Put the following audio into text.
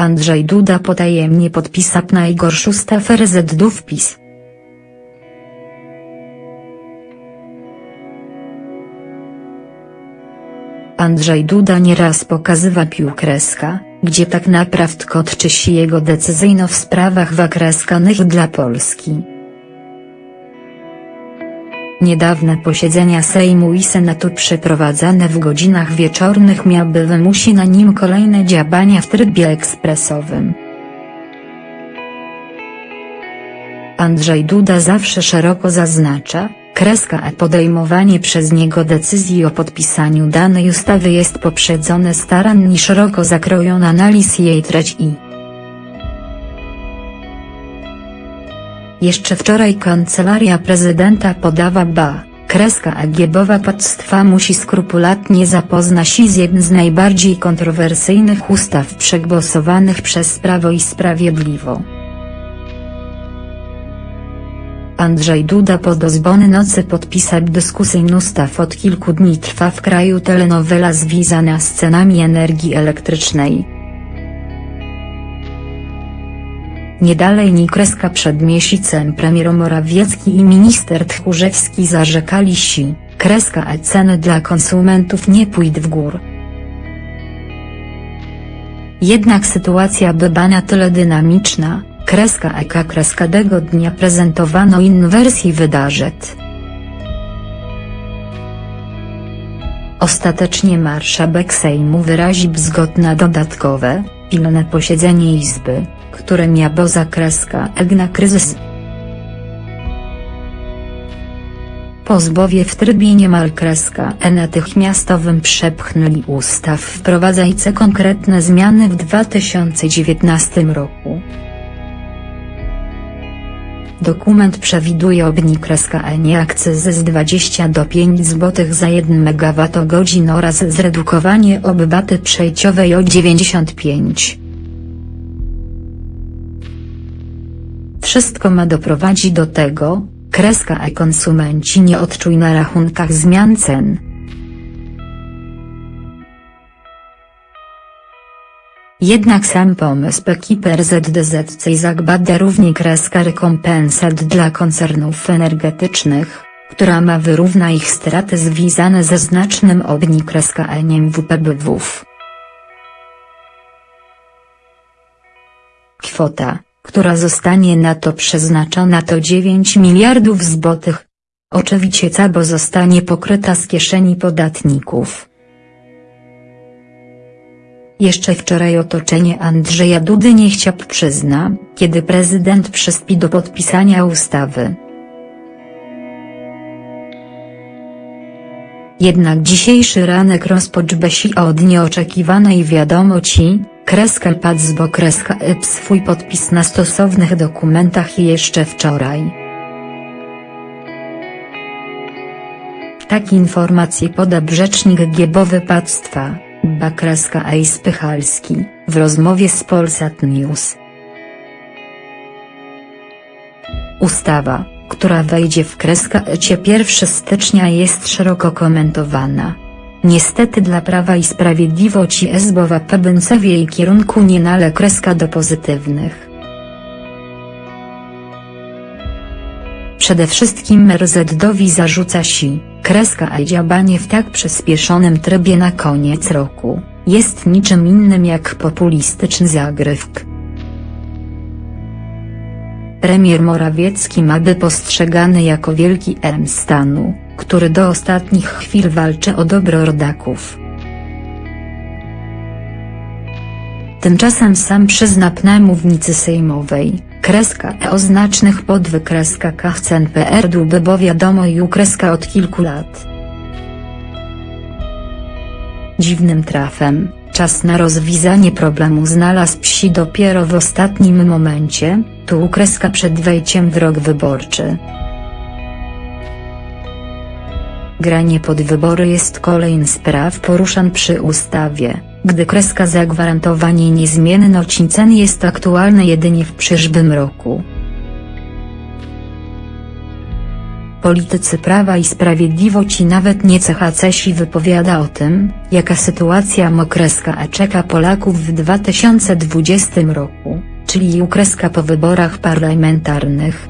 Andrzej Duda potajemnie podpisał najgorszy ustaw RZD wpis. Andrzej Duda nieraz pokazywa piłkreska, gdzie tak naprawdę kotczy się jego decyzyjno w sprawach wakreskanych dla Polski. Niedawne posiedzenia Sejmu i Senatu przeprowadzane w godzinach wieczornych miały wymusić na nim kolejne działania w trybie ekspresowym. Andrzej Duda zawsze szeroko zaznacza, kreska a podejmowanie przez niego decyzji o podpisaniu danej ustawy jest poprzedzone starannie szeroko zakrojoną analiz jej treści Jeszcze wczoraj Kancelaria Prezydenta podawa ba, kreska agiebowa państwa musi skrupulatnie zapoznać się z jednym z najbardziej kontrowersyjnych ustaw przegłosowanych przez Prawo i Sprawiedliwo. Andrzej Duda po dozbony nocy podpisał dyskusyjny ustaw od kilku dni trwa w kraju telenowela związana z cenami energii elektrycznej. Nie dalej ni kreska przed miesiącem premier Morawiecki i minister Tchórzewski zarzekali się, kreska a ceny dla konsumentów nie pójdą w górę. Jednak sytuacja bywa na tyle dynamiczna, kreska eka kreskadego dnia prezentowano inną wersję wydarzeń. Ostatecznie marszałek Sejmu wyraził zgodę na dodatkowe, pilne posiedzenie Izby, które miało zakreska egna kryzys. Pozbowie w trybie niemal kreska e natychmiastowym przepchnęli ustaw wprowadzające konkretne zmiany w 2019 roku. Dokument przewiduje obniżenie kreska e nie akcyzy z 20 do 5 zł za 1 MWh oraz zredukowanie obbaty przejściowej o 95 Wszystko ma doprowadzić do tego, kreska a konsumenci nie odczuj na rachunkach zmian cen. Jednak sam pomysł ekipy RZDZC zakłada równie kreska rekompensat dla koncernów energetycznych, która ma wyrówna ich straty związane ze znacznym obnikreskaniem WPBW. Kwota która zostanie na to przeznaczona to 9 miliardów złotych. Oczywiście cabo zostanie pokryta z kieszeni podatników. Jeszcze wczoraj otoczenie Andrzeja Dudy nie chciał przyzna, kiedy prezydent przyspi do podpisania ustawy. Jednak dzisiejszy ranek rozpoczęł się od nieoczekiwanej wiadomości, Kreska bo kreska ep swój podpis na stosownych dokumentach jeszcze wczoraj. Tak informacje poda rzecznik Giebowy Państwa, Bakreska A. Spychalski, w rozmowie z Polsat News. Ustawa, która wejdzie w kreskę ecie 1 stycznia jest szeroko komentowana. Niestety dla Prawa i Sprawiedliwości Esbowa PBNC w jej kierunku nie nale kreska do pozytywnych. Przede wszystkim RZD-owi zarzuca się, kreska a działanie w tak przyspieszonym trybie na koniec roku, jest niczym innym jak populistyczny zagrywk. Premier Morawiecki ma by postrzegany jako wielki M stanu, który do ostatnich chwil walczy o dobro rodaków. Tymczasem sam przyzna na mównicy sejmowej, kreska e o znacznych podwykreskach cen PR by bo wiadomo i ukreska od kilku lat. Dziwnym trafem, czas na rozwiązanie problemu znalazł psi dopiero w ostatnim momencie, tu ukreska przed wejściem w rok wyborczy. Granie pod wybory jest kolejny spraw poruszan przy ustawie, gdy kreska zagwarantowanie niezmienności cen jest aktualne jedynie w przyszłym roku. Politycy Prawa i Sprawiedliwości nawet nie CHCsi wypowiada o tym, jaka sytuacja mokreska a czeka Polaków w 2020 roku, czyli ukreska po wyborach parlamentarnych,